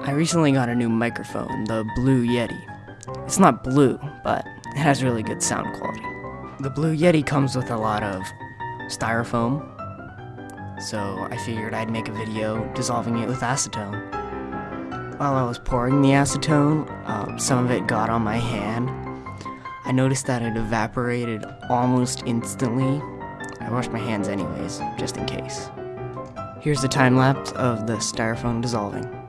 I recently got a new microphone, the Blue Yeti. It's not blue, but it has really good sound quality. The Blue Yeti comes with a lot of styrofoam, so I figured I'd make a video dissolving it with acetone. While I was pouring the acetone, uh, some of it got on my hand. I noticed that it evaporated almost instantly. I washed my hands anyways, just in case. Here's the time lapse of the styrofoam dissolving.